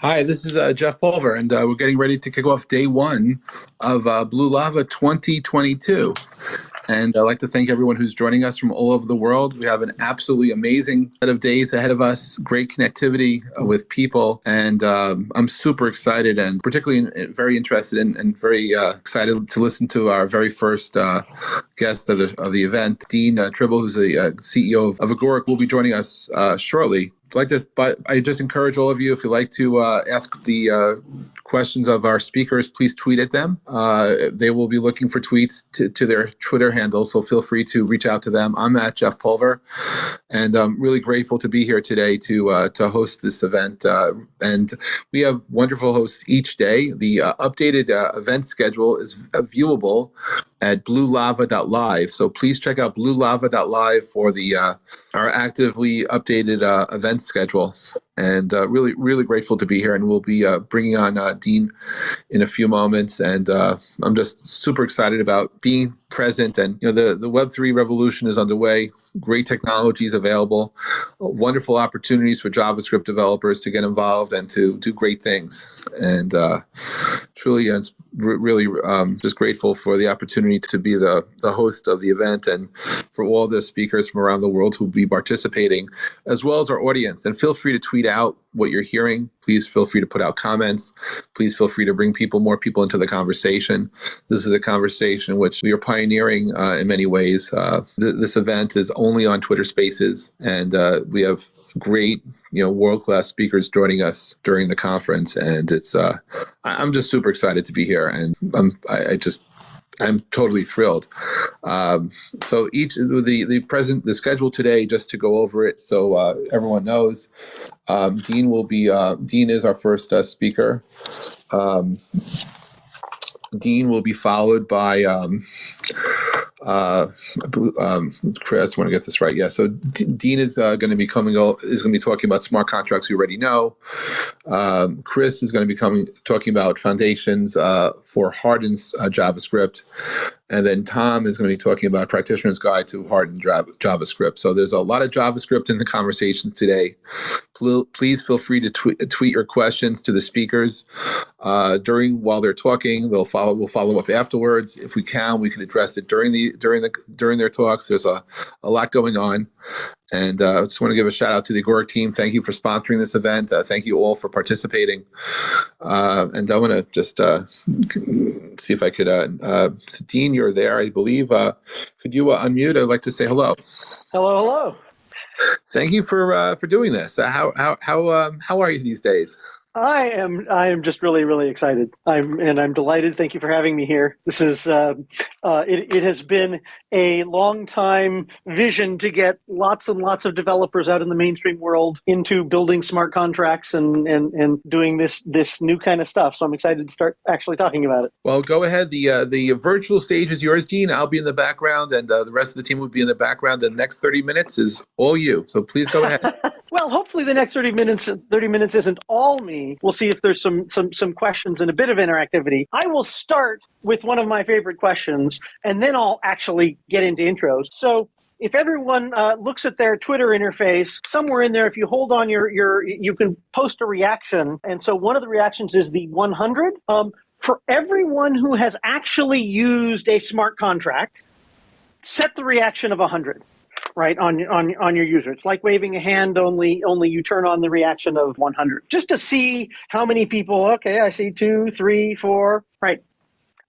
Hi, this is uh, Jeff Pulver, and uh, we're getting ready to kick off day one of uh, Blue Lava 2022. And I'd like to thank everyone who's joining us from all over the world. We have an absolutely amazing set of days ahead of us, great connectivity uh, with people, and um, I'm super excited and particularly very interested in, and very uh, excited to listen to our very first uh, guest of the, of the event. Dean Tribble, who's the CEO of, of Agoric, will be joining us shortly like to, but I just encourage all of you, if you like to uh, ask the uh, questions of our speakers, please tweet at them. Uh, they will be looking for tweets to, to, their Twitter handle, so feel free to reach out to them. I'm at Jeff Pulver, and I'm really grateful to be here today to uh, to host this event. Uh, and we have wonderful hosts each day. The uh, updated event schedule is viewable at bluelava.live. So please check out bluelava.live for the uh, our actively updated uh, event schedule. And uh, really, really grateful to be here. And we'll be uh, bringing on uh, Dean in a few moments. And uh, I'm just super excited about being present. And you know, the the Web three revolution is underway. Great technologies available, uh, wonderful opportunities for JavaScript developers to get involved and to do great things. And uh, truly, uh, it's really um, just grateful for the opportunity to be the, the host of the event and for all the speakers from around the world who will be participating, as well as our audience. And feel free to tweet out what you're hearing. Please feel free to put out comments. Please feel free to bring people, more people into the conversation. This is a conversation which we are pioneering uh, in many ways. Uh, th- this event is only on Twitter Spaces, and uh, we have great, you know, world class speakers joining us during the conference, and it's uh, I'm just super excited to be here, and I'm I, I just I'm totally thrilled. Um, so each the the present the schedule today, just to go over it, so uh, everyone knows, um, Dean will be uh, Dean is our first uh, speaker. Um, Dean will be followed by um, uh, um, Kris. I want to get this right. Yeah. So D- Dean is uh, going to be coming. Is going to be talking about smart contracts you already know. Um, Kris is going to be coming talking about foundations uh, for hardened uh, JavaScript, and then Tom is going to be talking about practitioner's guide to hardened JavaScript. So there's a lot of JavaScript in the conversations today. Please feel free to tweet, tweet your questions to the speakers uh, during while they're talking. They'll follow. We'll follow up afterwards if we can. We can address it during the during the during their talks. There's a, a lot going on. And uh, I just want to give a shout out to the Agoric team. Thank you for sponsoring this event. Uh, thank you all for participating. Uh, and I want to just uh, see if I could, uh, uh, Dean, you're there, I believe. could you unmute? I'd like to say hello. Hello, hello. Thank you for for doing this. how how how um, how are you these days? I am I am just really really excited. I'm and I'm delighted. Thank you for having me here. This is uh, uh, it, it has been a long time vision to get lots and lots of developers out in the mainstream world into building smart contracts and and, and doing this this new kind of stuff. So I'm excited to start actually talking about it. Well, go ahead. The uh, the virtual stage is yours, Dean. I'll be in the background, and uh, the rest of the team will be in the background. The next 30 minutes is all you. So please go ahead. well, hopefully the next 30 minutes 30 minutes isn't all me We'll see if there's some some some questions and a bit of interactivity. I will start with one of my favorite questions, and then I'll actually get into intros. So if everyone uh, looks at their Twitter interface, somewhere in there, if you hold on your, your, you can post a reaction. And so one of the reactions is the 100. Um, for everyone who has actually used a smart contract, set the reaction of 100 right on on on your user. It's like waving a hand, only only you turn on the reaction of 100, just to see how many people. Okay, I see two, three, four. Right.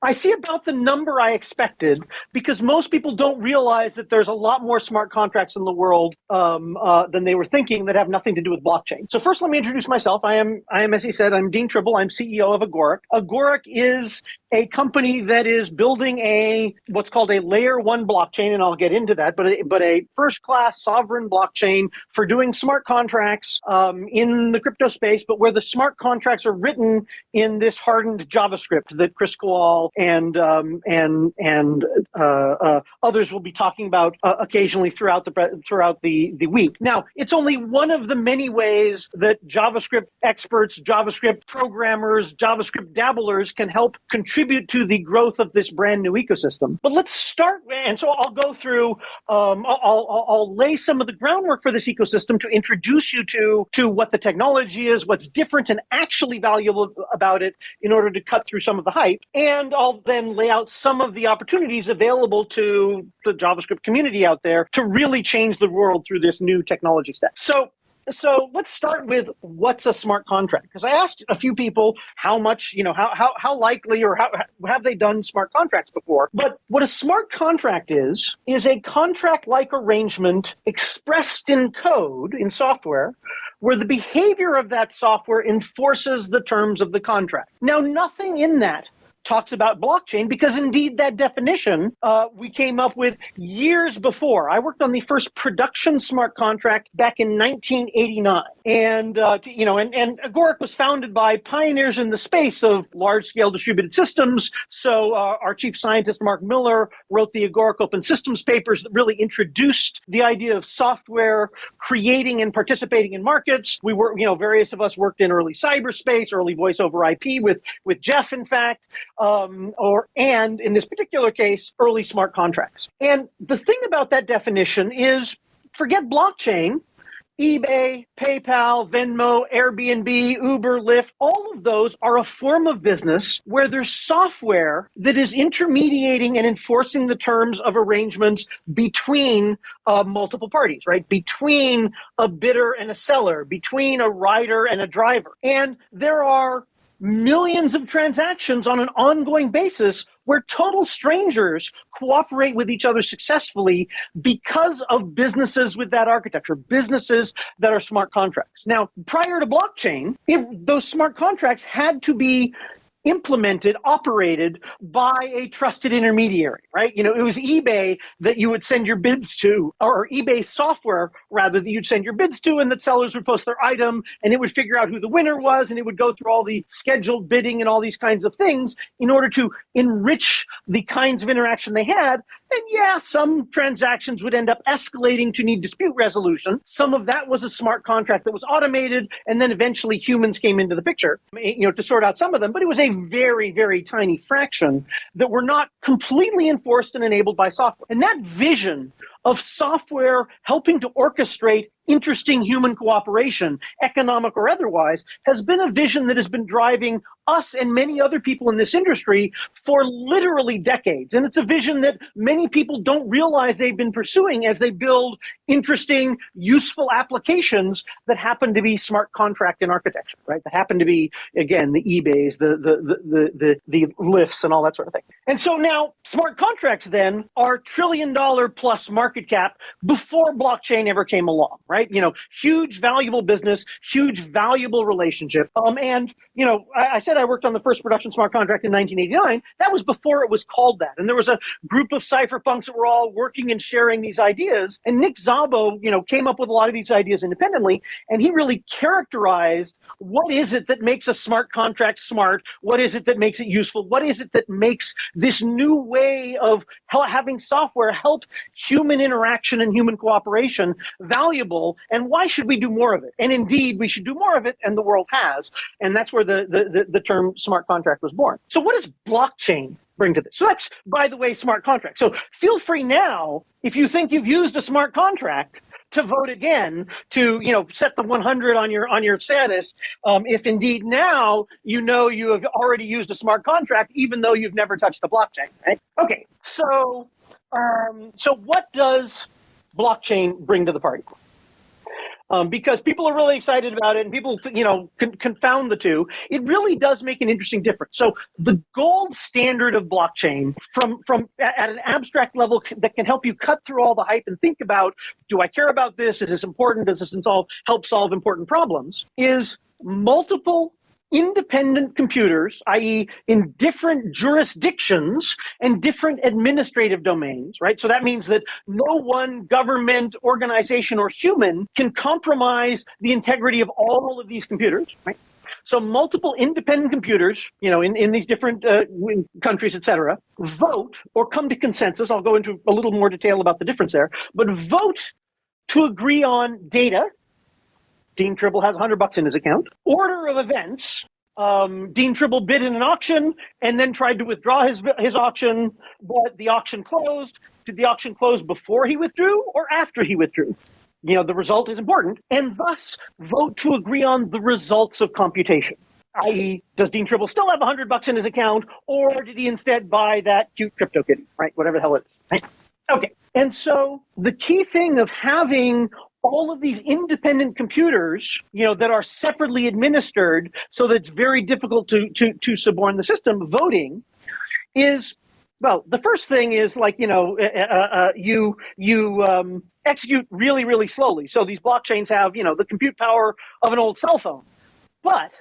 I see about the number I expected because most people don't realize that there's a lot more smart contracts in the world um, uh, than they were thinking that have nothing to do with blockchain. So first, let me introduce myself. I am, I am, as he said, I'm Dean Tribble. I'm CEO of Agoric. Agoric is a company that is building a what's called a layer one blockchain, and I'll get into that, but a, but a first class sovereign blockchain for doing smart contracts um, in the crypto space, but where the smart contracts are written in this hardened JavaScript that Kris Kowal and um, and and uh, uh, others will be talking about uh, occasionally throughout the throughout the the week. Now, it's only one of the many ways that JavaScript experts, JavaScript programmers, JavaScript dabblers can help contribute to the growth of this brand new ecosystem. But let's start, and so I'll go through. Um, I'll, I'll, I'll lay some of the groundwork for this ecosystem to introduce you to to what the technology is, what's different and actually valuable about it, in order to cut through some of the hype. And then lay out some of the opportunities available to the JavaScript community out there to really change the world through this new technology stack. So so let's start with what's a smart contract? Because i asked a few people how much you know how, how, how likely or how have they done smart contracts before? But what a smart contract is is a contract like arrangement expressed in code in software where the behavior of that software enforces the terms of the contract. Now nothing in that talks about blockchain because indeed that definition uh, we came up with years before. I worked on the first production smart contract back in 1989, and uh, you know, and, and Agoric was founded by pioneers in the space of large-scale distributed systems. So uh, our chief scientist Mark Miller wrote the Agoric Open Systems papers that really introduced the idea of software creating and participating in markets. We were, you know, various of us worked in early cyberspace, early voice over IP with with Jeff, in fact um, or and in this particular case, early smart contracts. And the thing about that definition is forget blockchain. eBay, PayPal, Venmo, Airbnb, Uber, Lyft, all of those are a form of business where there's software that is intermediating and enforcing the terms of arrangements between uh, multiple parties, right? Between a bidder and a seller, between a rider and a driver. And there are millions of transactions on an ongoing basis where total strangers cooperate with each other successfully because of businesses with that architecture, businesses that are smart contracts. Now, prior to blockchain, if those smart contracts had to be implemented, operated by a trusted intermediary, right? You know, it was eBay that you would send your bids to, or eBay software rather that you'd send your bids to, and that sellers would post their item, and it would figure out who the winner was, and it would go through all the scheduled bidding and all these kinds of things in order to enrich the kinds of interaction they had. And yeah, some transactions would end up escalating to need dispute resolution. Some of that was a smart contract that was automated, and then eventually humans came into the picture, you know, to sort out some of them. But it was a very, very tiny fraction that were not completely enforced and enabled by software. And that vision of software helping to orchestrate interesting human cooperation, economic or otherwise, has been a vision that has been driving us and many other people in this industry for literally decades. And it's a vision that many people don't realize they've been pursuing as they build interesting, useful applications that happen to be smart contract and architecture, right? That happen to be, again, the eBays, the, the, the, the, the, Lyfts and all that sort of thing. And so now smart contracts then are trillion dollar plus market cap before blockchain ever came along, right? You know, huge valuable business, huge valuable relationship. Um, and you know, I, I, said I worked on the first production smart contract in 1989. That was before it was called that. And there was a group of cypherpunks that were all working and sharing these ideas. And Nick Szabo, you know, came up with a lot of these ideas independently. And he really characterized what is it that makes a smart contract smart? What is it that makes it useful? What is it that makes this new way of having software help human interaction and human cooperation valuable? And why should we do more of it? And indeed, we should do more of it, and the world has. And that's where where the, the, the, term smart contract was born. So what does blockchain bring to this? So that's, by the way, smart contract. So feel free now, if you think you've used a smart contract, to vote again to you know set the 100 on your on your status um, if indeed now you know you have already used a smart contract even though you've never touched the blockchain right okay so um, so what does blockchain bring to the party um, because people are really excited about it and people, you know, con confound the two. It really does make an interesting difference. So the gold standard of blockchain from, from at an abstract level that can help you cut through all the hype and think about, do I care about this? Is this important? Does this solve, help solve important problems? Is multiple independent computers, i.e. in different jurisdictions and different administrative domains, right? So that means that no one government, organization, or human can compromise the integrity of all of these computers, right? So multiple independent computers, you know, in, in these different uh, countries, et cetera, vote or come to consensus. I'll go into a little more detail about the difference there, but vote to agree on data. Dean Tribble has 100 bucks in his account. Order of events. Um, Dean Tribble bid in an auction and then tried to withdraw his his auction, but the auction closed. Did the auction close before he withdrew or after he withdrew? You know, the result is important, and thus vote to agree on the results of computation. I.e., does Dean Tribble still have 100 bucks in his account, or did he instead buy that cute crypto kitty, right? Whatever the hell it is. Right? Okay. And so the key thing of having all of these independent computers, you know, that are separately administered so that it's very difficult to, to, to suborn the system, voting, is well, the first thing is like you know uh, uh, uh, you you um, execute really really slowly. So these blockchains have you know the compute power of an old cell phone, but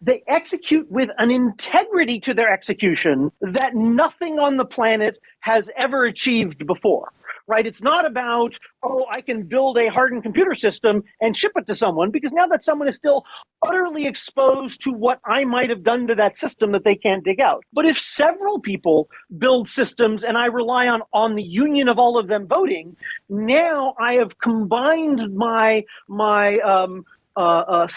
they execute with an integrity to their execution that nothing on the planet has ever achieved before right? It's not about, oh, I can build a hardened computer system and ship it to someone because now that someone is still utterly exposed to what I might have done to that system that they can't dig out. But if several people build systems and I rely on, on the union of all of them voting, now I have combined my, my, um,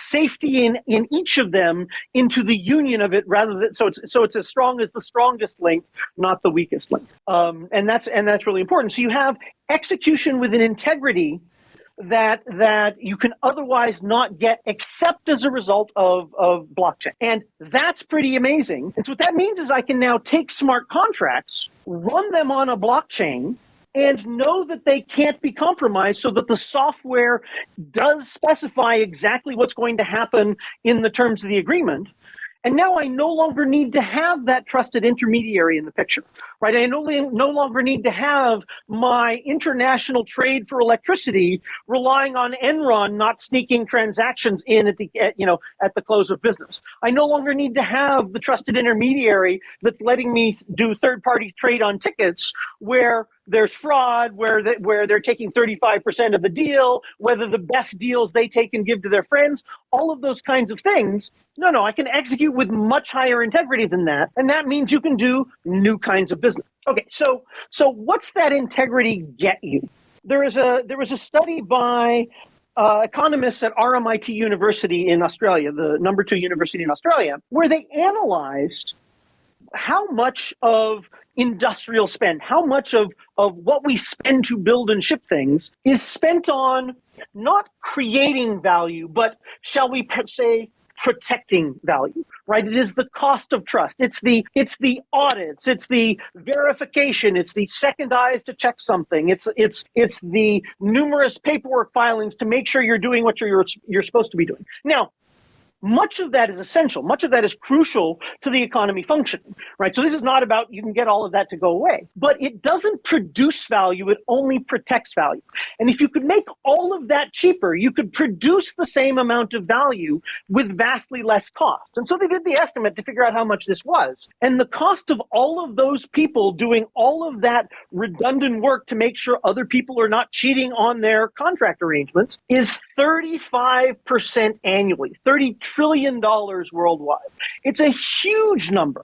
safety in, in each of them into the union of it rather than so it's so it's as strong as the strongest link, not the weakest link. Um, and that's and that's really important. So you have execution with an integrity that that you can otherwise not get except as a result of, of blockchain. And that's pretty amazing. And so what that means is I can now take smart contracts, run them on a blockchain, and know that they can't be compromised so that the software does specify exactly what's going to happen in the terms of the agreement. And now I no longer need to have that trusted intermediary in the picture, right? I no, no longer need to have my international trade for electricity relying on Enron not sneaking transactions in at the, at, you know, at the close of business. I no longer need to have the trusted intermediary that's letting me do third party trade on tickets where there's fraud where they, where they're taking 35% of the deal, whether the best deals they take and give to their friends, all of those kinds of things. No, no, I can execute with much higher integrity than that, and that means you can do new kinds of business. Okay, so so what's that integrity get you? There is a there was a study by uh, economists at RMIT University in Australia, the number two university in Australia, where they analyzed how much of industrial spend, how much of, of what we spend to build and ship things is spent on not creating value, but shall we say protecting value, right? It is the cost of trust. It's the it's the audits. It's the verification. It's the second eyes to check something. It's it's it's the numerous paperwork filings to make sure you're doing what you're you're supposed to be doing. Now, much of that is essential. Much of that is crucial to the economy functioning, right? So this is not about you can get all of that to go away, but it doesn't produce value. It only protects value. And if you could make all of that cheaper, you could produce the same amount of value with vastly less cost. And so they did the estimate to figure out how much this was. And the cost of all of those people doing all of that redundant work to make sure other people are not cheating on their contract arrangements is 35% annually. 30 trillion dollars worldwide. It's a huge number.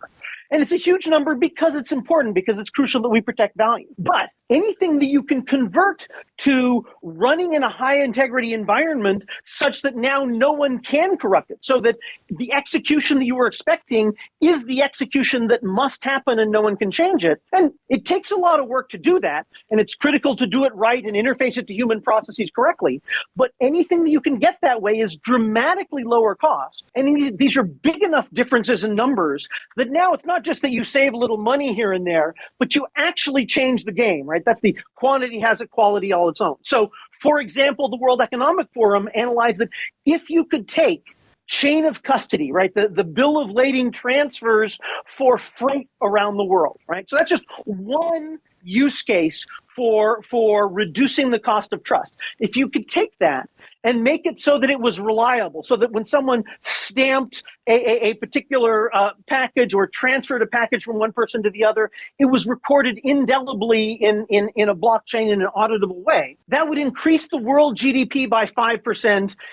And it's a huge number because it's important, because it's crucial that we protect value. But anything that you can convert to running in a high integrity environment such that now no one can corrupt it, so that the execution that you were expecting is the execution that must happen and no one can change it. And it takes a lot of work to do that, and it's critical to do it right and interface it to human processes correctly. But anything that you can get that way is dramatically lower cost. And these are big enough differences in numbers that now it's not just that you save a little money here and there, but you actually change the game, right? right? That's the quantity has a quality all its own. So, for example, the World Economic Forum analyzed that if you could take chain of custody, right? The, the bill of lading transfers for freight around the world, right? So that's just one use case for for reducing the cost of trust. If you could take that and make it so that it was reliable, so that when someone stamped a, a, a particular uh, package or transferred a package from one person to the other, it was recorded indelibly in, in, in a blockchain in an auditable way. That would increase the world GDP by 5%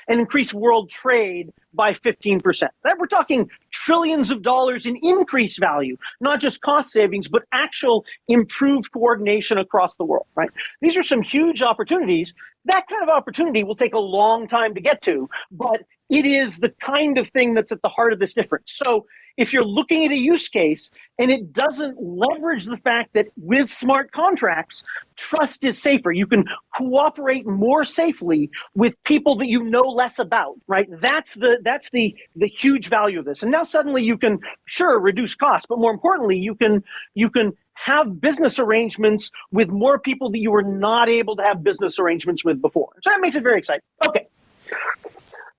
and increase world trade by 15%. That we're talking trillions of dollars in increased value, not just cost savings, but actual improved coordination across the world, right? These are some huge opportunities. That kind of opportunity will take a long time to get to, but it is the kind of thing that's at the heart of this difference. So if you're looking at a use case and it doesn't leverage the fact that with smart contracts, trust is safer. You can cooperate more safely with people that you know less about, right? That's the that's the the huge value of this. And now suddenly you can sure reduce costs, but more importantly, you can you can have business arrangements with more people that you were not able to have business arrangements with before. So that makes it very exciting. Okay.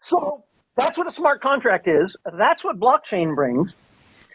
So that's what a smart contract is. That's what blockchain brings.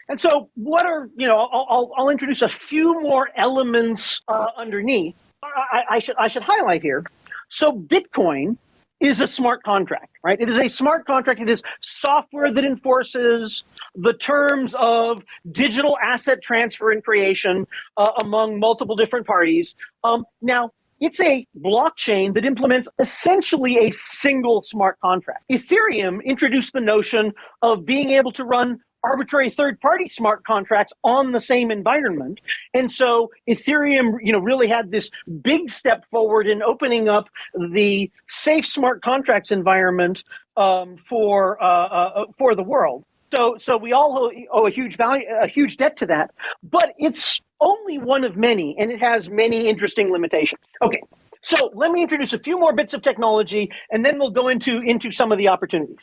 And so, what are you know? I'll, I'll, introduce a few more elements uh, underneath. I, I, should I should highlight here. So, Bitcoin is a smart contract, right? It is a smart contract. It is software that enforces the terms of digital asset transfer and creation uh, among multiple different parties. Um, now, it's a blockchain that implements essentially a single smart contract. Ethereum introduced the notion of being able to run arbitrary third-party smart contracts on the same environment. And so Ethereum, you know, really had this big step forward in opening up the safe smart contracts environment um, for uh, uh, for the world. So, so we all owe a huge value, a huge debt to that. But it's only one of many, and it has many interesting limitations. Okay, so let me introduce a few more bits of technology, and then we'll go into, into some of the opportunities.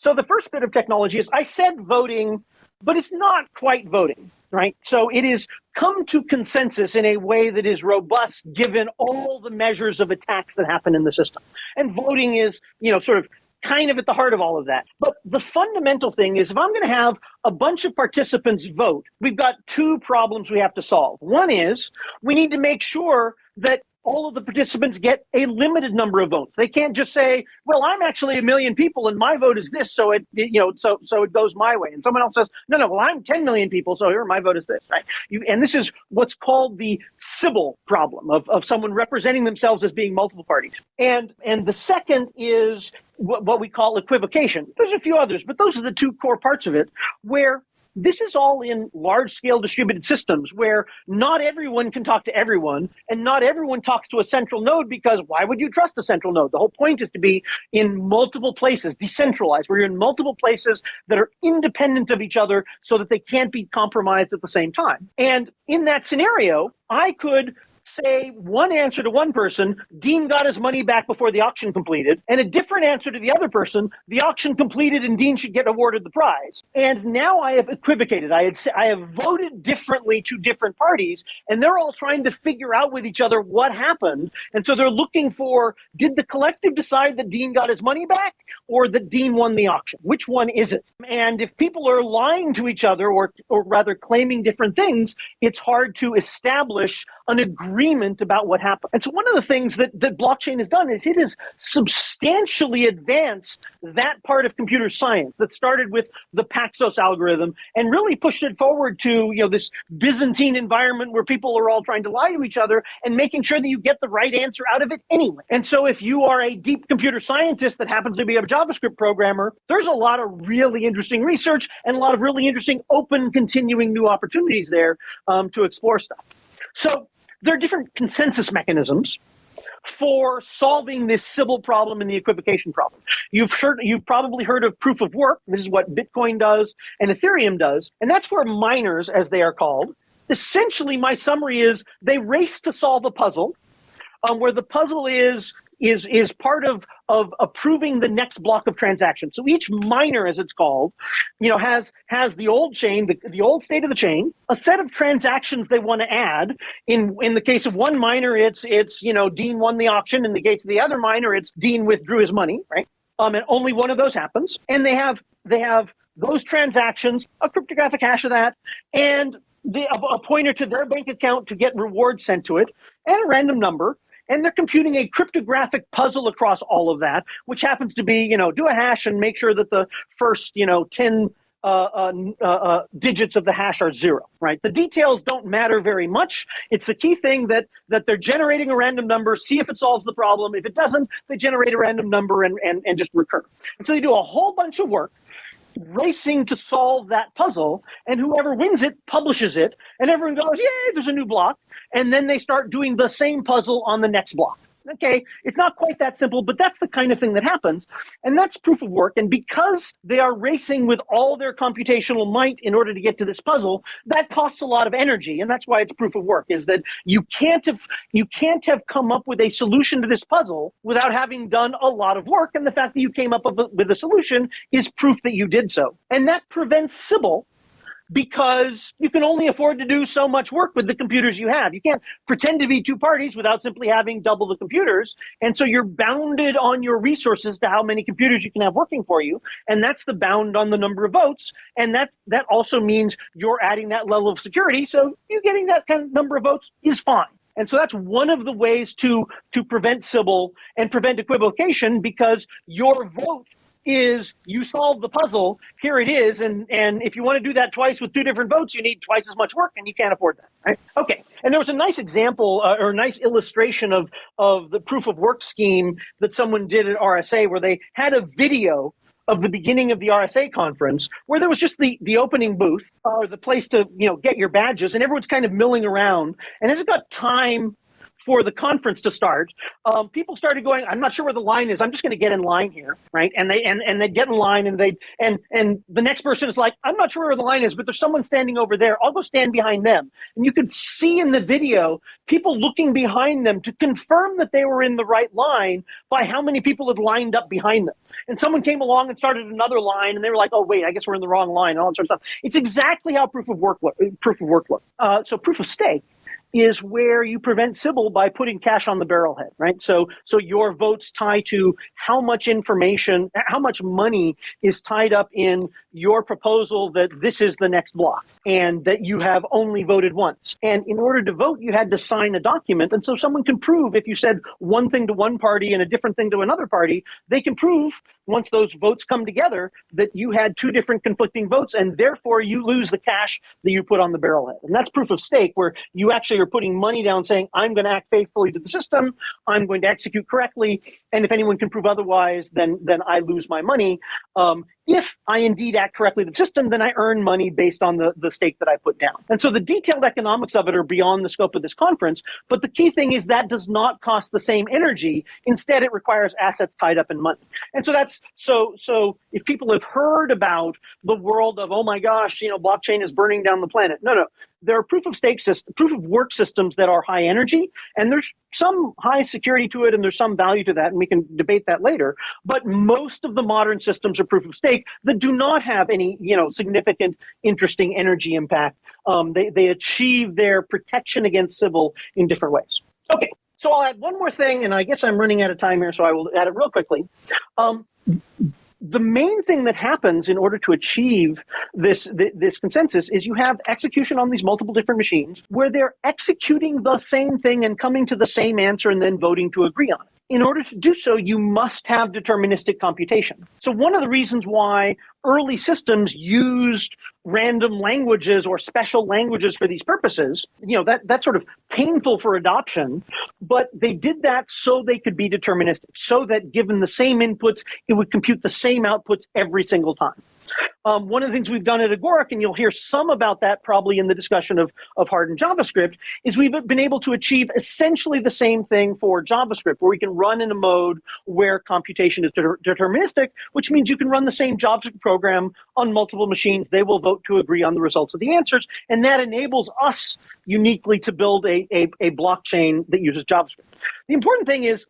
So the first bit of technology is I said voting, but it's not quite voting, right? So it is come to consensus in a way that is robust given all the measures of attacks that happen in the system. And voting is, you know, sort of kind of at the heart of all of that. But the fundamental thing is if I'm going to have a bunch of participants vote, we've got two problems we have to solve. One is we need to make sure that all of the participants get a limited number of votes. They can't just say, "Well, I'm actually a million people and my vote is this, so it, you know, so so it goes my way." And someone else says, "No, no, well, I'm 10 million people, so here my vote is this." Right? You, and this is what's called the Sybil problem of of someone representing themselves as being multiple parties. And and the second is what, what we call equivocation. There's a few others, but those are the two core parts of it, where this is all in large scale distributed systems where not everyone can talk to everyone and not everyone talks to a central node because why would you trust a central node? The whole point is to be in multiple places, decentralized, where you're in multiple places that are independent of each other so that they can't be compromised at the same time. And in that scenario, I could say one answer to one person, Dean got his money back before the auction completed, and a different answer to the other person, the auction completed and Dean should get awarded the prize. And now I have equivocated. I, had, I have voted differently to different parties, and they're all trying to figure out with each other what happened. And so they're looking for did the collective decide that Dean got his money back or that Dean won the auction? Which one is it? And if people are lying to each other or, or rather claiming different things, it's hard to establish an agreement about what happened. And so one of the things that, that blockchain has done is it has substantially advanced that part of computer science that started with the Paxos algorithm and really pushed it forward to you know this Byzantine environment where people are all trying to lie to each other and making sure that you get the right answer out of it anyway. And so if you are a deep computer scientist that happens to be a JavaScript programmer, there's a lot of really interesting research and a lot of really interesting open continuing new opportunities there um, to explore stuff. So there are different consensus mechanisms for solving this Sybil problem and the equivocation problem. You've heard, you've probably heard of proof of work. This is what Bitcoin does and Ethereum does, and that's where miners, as they are called, essentially my summary is they race to solve a puzzle, um, where the puzzle is is is part of of approving the next block of transactions. So each miner, as it's called, you know, has has the old chain, the, the old state of the chain, a set of transactions they want to add. In in the case of one miner, it's it's you know Dean won the auction. In the case of the other miner, it's Dean withdrew his money, right? Um, and only one of those happens. And they have they have those transactions, a cryptographic hash of that, and the, a, a pointer to their bank account to get rewards sent to it, and a random number. And they're computing a cryptographic puzzle across all of that, which happens to be, you know, do a hash and make sure that the first, you know, 10 uh, uh, uh, uh, digits of the hash are zero, right? The details don't matter very much. It's the key thing that that they're generating a random number, see if it solves the problem. If it doesn't, they generate a random number and, and, and just recur. And so they do a whole bunch of work racing to solve that puzzle, and whoever wins it publishes it, and everyone goes, yay, there's a new block. And then they start doing the same puzzle on the next block. Okay, it's not quite that simple, but that's the kind of thing that happens. And that's proof of work. And because they are racing with all their computational might in order to get to this puzzle, that costs a lot of energy. And that's why it's proof of work, is that you can't have you can't have come up with a solution to this puzzle without having done a lot of work. And the fact that you came up with a solution is proof that you did so. And that prevents Sybil because you can only afford to do so much work with the computers you have. You can't pretend to be two parties without simply having double the computers. And so you're bounded on your resources to how many computers you can have working for you. And that's the bound on the number of votes. And that, that also means you're adding that level of security. So you getting that kind of number of votes is fine. And so that's one of the ways to, to prevent Sybil and prevent equivocation because your vote is you solve the puzzle. Here it is, and and if you want to do that twice with two different votes, you need twice as much work, and you can't afford that. Right? Okay. And there was a nice example uh, or a nice illustration of of the proof of work scheme that someone did at RSA, where they had a video of the beginning of the RSA conference, where there was just the, the opening booth or the place to you know get your badges, and everyone's kind of milling around. And as it got time for the conference to start, um, people started going, I'm not sure where the line is. I'm just going to get in line here, right? And they and and they get in line, and they and and the next person is like, I'm not sure where the line is, but there's someone standing over there. I'll go stand behind them. And you could see in the video people looking behind them to confirm that they were in the right line by how many people had lined up behind them. And someone came along and started another line, and they were like, "Oh wait, I guess we're in the wrong line," and all that sort of stuff. It's exactly how proof of work proof of work look. Uh, so proof of stake is where you prevent Sybil by putting cash on the barrelhead, right? So, so your votes tie to how much information, how much money is tied up in your proposal that this is the next block and that you have only voted once. And in order to vote, you had to sign a document. And so someone can prove if you said one thing to one party and a different thing to another party, they can prove once those votes come together that you had two different conflicting votes and therefore you lose the cash that you put on the barrelhead. And that's proof of stake where you actually are putting money down saying, I'm going to act faithfully to the system. I'm going to execute correctly. And if anyone can prove otherwise, then, then I lose my money. Um, if I indeed act correctly the system, then I earn money based on the, the stake that I put down. And so the detailed economics of it are beyond the scope of this conference. But the key thing is that does not cost the same energy. Instead, it requires assets tied up in money. And so that's so so if people have heard about the world of, oh my gosh, you know, blockchain is burning down the planet. No, no there are proof of stake systems, proof of work systems that are high energy, and there's some high security to it, and there's some value to that, and we can debate that later. But most of the modern systems are proof of stake that do not have any, you know, significant, interesting energy impact. Um, they they achieve their protection against Sybil in different ways. Okay, so I'll add one more thing, and I guess I'm running out of time here, so I will add it real quickly. Um, the main thing that happens in order to achieve this, this consensus is you have execution on these multiple different machines where they're executing the same thing and coming to the same answer and then voting to agree on it in order to do so, you must have deterministic computation. So one of the reasons why early systems used random languages or special languages for these purposes, you know, that, that's sort of painful for adoption, but they did that so they could be deterministic, so that given the same inputs, it would compute the same outputs every single time. Um, one of the things we've done at Agoric, and you'll hear some about that probably in the discussion of, of hardened JavaScript, is we've been able to achieve essentially the same thing for JavaScript, where we can run in a mode where computation is de deterministic, which means you can run the same JavaScript program on multiple machines. They will vote to agree on the results of the answers, and that enables us uniquely to build a, a, a blockchain that uses JavaScript. The important thing is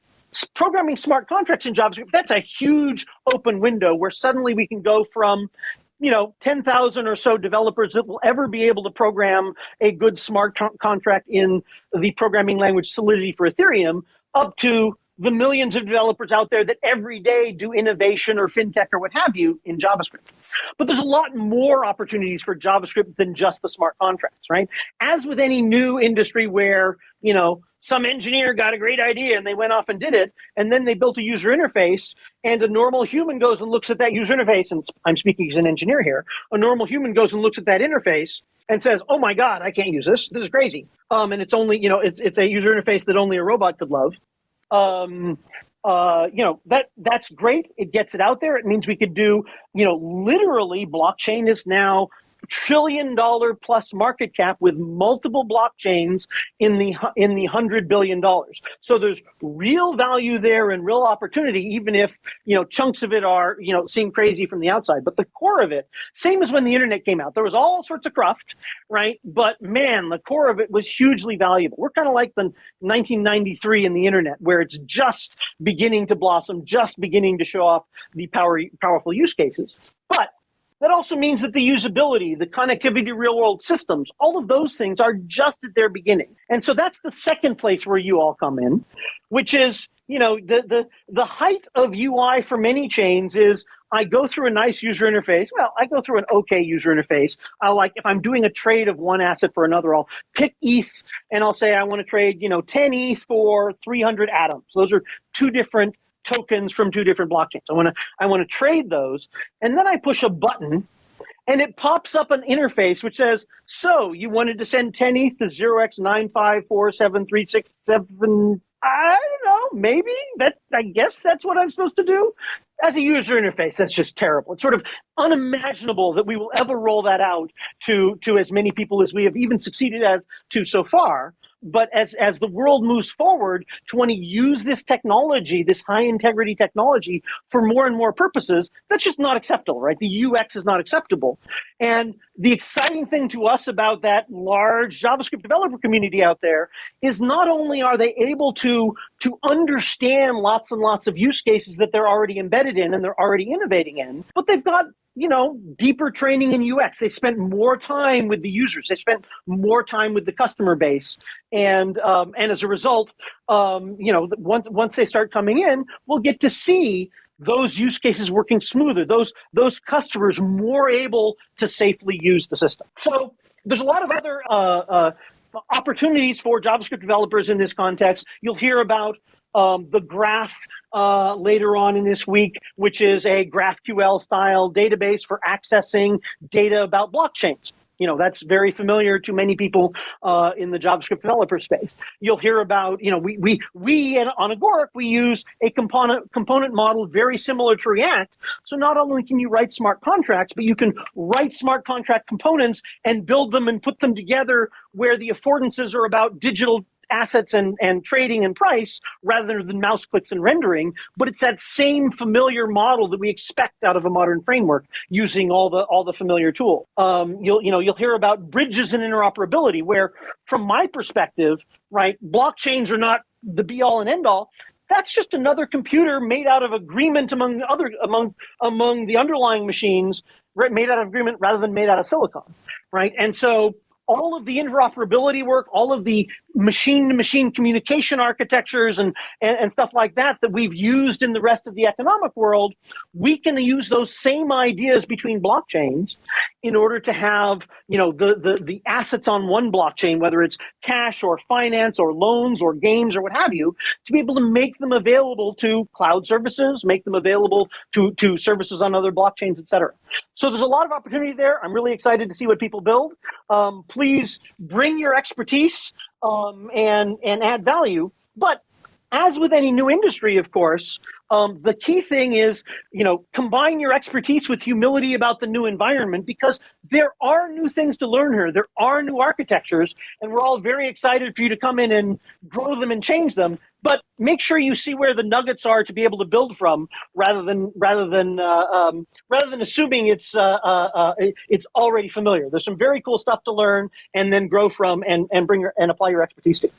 programming smart contracts in JavaScript, that's a huge open window where suddenly we can go from you know 10,000 or so developers that will ever be able to program a good smart contract in the programming language Solidity for Ethereum up to the millions of developers out there that every day do innovation or fintech or what have you in JavaScript. But there's a lot more opportunities for JavaScript than just the smart contracts, right? As with any new industry where, you know, some engineer got a great idea and they went off and did it, and then they built a user interface, and a normal human goes and looks at that user interface, and I'm speaking as an engineer here, a normal human goes and looks at that interface and says, "Oh my God, I can't use this. This is crazy." Um, and it's only, you know, it's it's a user interface that only a robot could love. Um, uh, you know that that's great. It gets it out there. It means we could do, you know, literally blockchain is now trillion dollar plus market cap with multiple blockchains in the in the hundred billion dollars. So there's real value there and real opportunity, even if you know chunks of it are you know seem crazy from the outside. But the core of it, same as when the internet came out, there was all sorts of cruft, right? But man, the core of it was hugely valuable. We're kind of like the 1993 in the internet, where it's just beginning to blossom, just beginning to show off the power, powerful use cases. But that also means that the usability, the connectivity to real world systems, all of those things are just at their beginning. And so that's the second place where you all come in, which is, you know, the, the, the height of UI for many chains is I go through a nice user interface. Well, I go through an okay user interface. I like if I'm doing a trade of one asset for another, I'll pick ETH and I'll say I want to trade, you know, 10 ETH for 300 atoms. Those are two different tokens from two different blockchains. I want to I want to trade those, and then I push a button, and it pops up an interface which says, "So you wanted to send 10 ETH to 0x9547367." I don't know. Maybe that. I guess that's what I'm supposed to do. As a user interface, that's just terrible. It's sort of unimaginable that we will ever roll that out to to as many people as we have even succeeded as to so far but as as the world moves forward to want to use this technology, this high integrity technology for more and more purposes, that's just not acceptable, right? The UX is not acceptable. And the exciting thing to us about that large JavaScript developer community out there is not only are they able to to understand lots and lots of use cases that they're already embedded in and they're already innovating in, but they've got you know, deeper training in UX. They spent more time with the users. They spent more time with the customer base, and um, and as a result, um, you know, once once they start coming in, we'll get to see those use cases working smoother. Those those customers more able to safely use the system. So there's a lot of other uh, uh, opportunities for JavaScript developers in this context. You'll hear about um, the graph uh, later on in this week, which is a GraphQL style database for accessing data about blockchains. You know, that's very familiar to many people uh, in the JavaScript developer space. You'll hear about, you know, we, we, we on Agoric, we use a component, component model very similar to React. So not only can you write smart contracts, but you can write smart contract components and build them and put them together where the affordances are about digital assets and, and trading and price rather than mouse clicks and rendering, but it's that same familiar model that we expect out of a modern framework using all the all the familiar tools. Um, you'll you know you'll hear about bridges and interoperability, where from my perspective, right, blockchains are not the be all and end all that's just another computer made out of agreement among other among among the underlying machines made out of agreement rather than made out of silicon right and so all of the interoperability work, all of the machine to machine communication architectures and, and, and, stuff like that that we've used in the rest of the economic world, we can use those same ideas between blockchains in order to have, you know, the, the, the assets on one blockchain, whether it's cash or finance or loans or games or what have you, to be able to make them available to cloud services, make them available to, to services on other blockchains, et cetera. So there's a lot of opportunity there. I'm really excited to see what people build. Um, please bring your expertise um, and and add value. But as with any new industry, of course, um, the key thing is, you know, combine your expertise with humility about the new environment because there are new things to learn here. There are new architectures, and we're all very excited for you to come in and grow them and change them. But make sure you see where the nuggets are to be able to build from, rather than rather than uh, um, rather than assuming it's uh, uh, uh it's already familiar. There's some very cool stuff to learn and then grow from and and bring your, and apply your expertise to.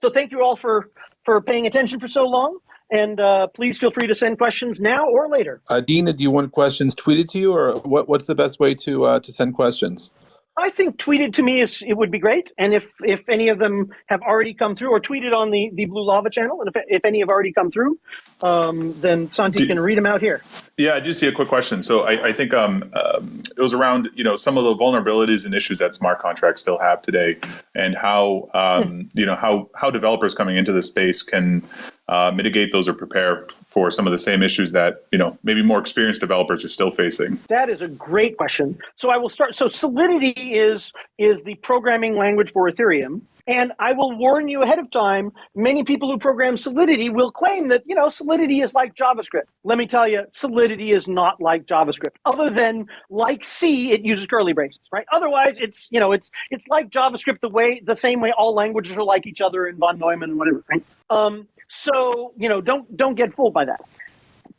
So thank you all for for paying attention for so long. And uh, please feel free to send questions now or later. Uh, Dina, do you want questions tweeted to you, or what, what's the best way to uh, to send questions? I think tweeted to me is it would be great, and if if any of them have already come through, or tweeted on the the Blue Lava channel, and if if any have already come through, um, then Santi Do- can read them out here. Yeah, I do see a quick question. So I, I think um, um, it was around you know some of the vulnerabilities and issues that smart contracts still have today, and how um, you know how how developers coming into this space can uh, mitigate those or prepare for some of the same issues that you know maybe more experienced developers are still facing. That is a great question. So I will start. So Solidity is is the programming language for Ethereum. And I will warn you ahead of time, many people who program Solidity will claim that, you know, Solidity is like JavaScript. Let me tell you, Solidity is not like JavaScript. Other than like C, it uses curly braces, right? Otherwise, it's, you know, it's it's like JavaScript the way the same way all languages are like each other in von Neumann and whatever, right? Um, so, you know, don't don't get fooled by that.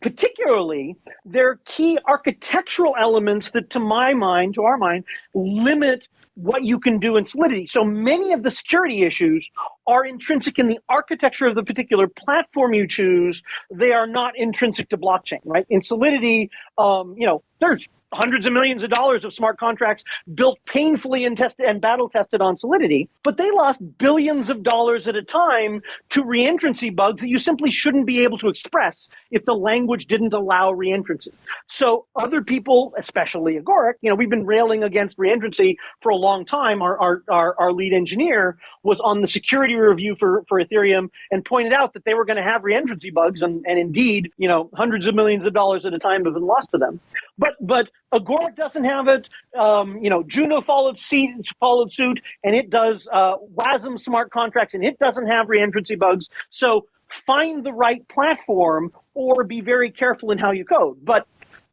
Particularly there are key architectural elements that to my mind to our mind limit what you can do in solidity. So many of the security issues are intrinsic in the architecture of the particular platform you choose. They are not intrinsic to blockchain right? In solidity um, you know there's hundreds of millions of dollars of smart contracts built painfully and tested and battle tested on Solidity, but they lost billions of dollars at a time to reentrancy bugs that you simply shouldn't be able to express if the language didn't allow reentrancy. So other people, especially Agoric, you know, we've been railing against reentrancy for a long time. Our, our, our, our lead engineer was on the security review for, for Ethereum and pointed out that they were going to have reentrancy bugs and, and indeed, you know, hundreds of millions of dollars at a time have been lost to them. But but Agoric doesn't have it. Um, you know, Juno followed suit, followed suit, and it does uh, WASM smart contracts, and it doesn't have reentrancy bugs. So find the right platform, or be very careful in how you code. But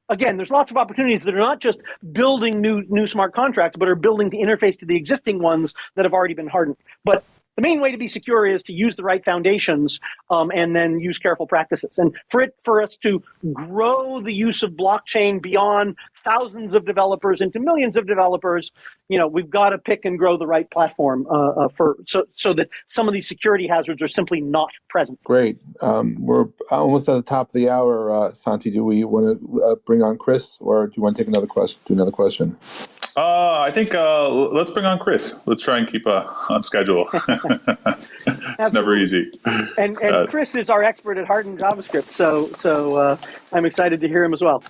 again, there's lots of opportunities that are not just building new new smart contracts, but are building the interface to the existing ones that have already been hardened. But the main way to be secure is to use the right foundations um, and then use careful practices. And for it, for us to grow the use of blockchain beyond thousands of developers into millions of developers, you know, we've got to pick and grow the right platform uh, uh, for so so that some of these security hazards are simply not present. Great. Um, we're almost at the top of the hour, uh, Santi. Do we want to uh, bring on Kris, or do you want to take another question? Do another question? Uh, I think uh, let's bring on Kris. Let's try and keep uh, on schedule. it's never easy. And and Uh, Kris is our expert at hardened JavaScript, so so uh, I'm excited to hear him as well.